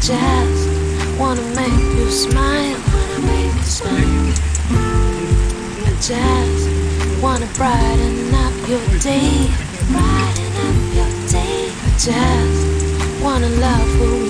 Just wanna make you smile. I just wanna brighten up your day. I just wanna love you.